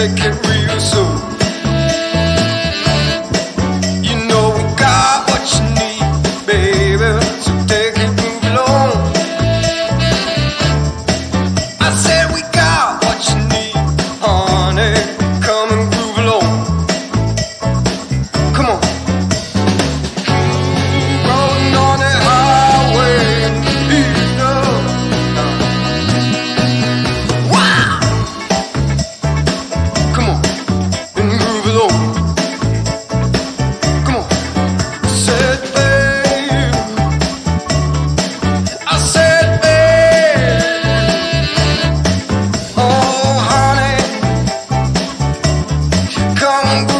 Take it real soon. You know we got what you need, baby. So take it, move along. I said we. I'm